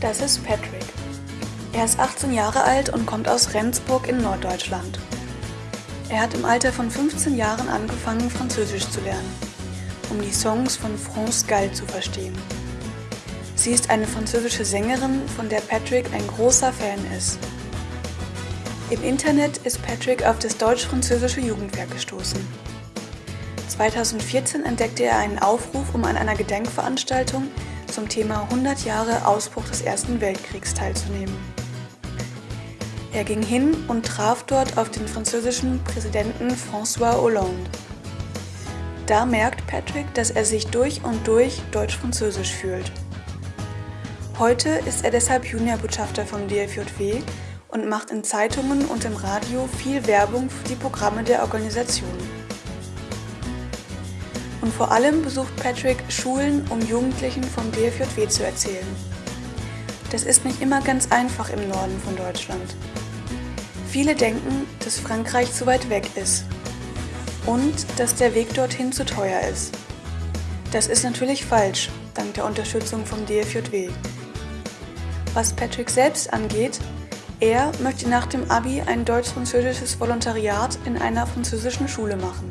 Das ist Patrick. Er ist 18 Jahre alt und kommt aus Rendsburg in Norddeutschland. Er hat im Alter von 15 Jahren angefangen, Französisch zu lernen, um die Songs von France Gall zu verstehen. Sie ist eine französische Sängerin, von der Patrick ein großer Fan ist. Im Internet ist Patrick auf das deutsch-französische Jugendwerk gestoßen. 2014 entdeckte er einen Aufruf, um an einer Gedenkveranstaltung zum Thema 100 Jahre Ausbruch des Ersten Weltkriegs teilzunehmen. Er ging hin und traf dort auf den französischen Präsidenten François Hollande. Da merkt Patrick, dass er sich durch und durch deutsch-französisch fühlt. Heute ist er deshalb Juniorbotschafter vom DFJW und macht in Zeitungen und im Radio viel Werbung für die Programme der Organisation. Und vor allem besucht Patrick Schulen, um Jugendlichen vom DFJW zu erzählen. Das ist nicht immer ganz einfach im Norden von Deutschland. Viele denken, dass Frankreich zu weit weg ist und dass der Weg dorthin zu teuer ist. Das ist natürlich falsch, dank der Unterstützung vom DFJW. Was Patrick selbst angeht, er möchte nach dem Abi ein deutsch-französisches Volontariat in einer französischen Schule machen.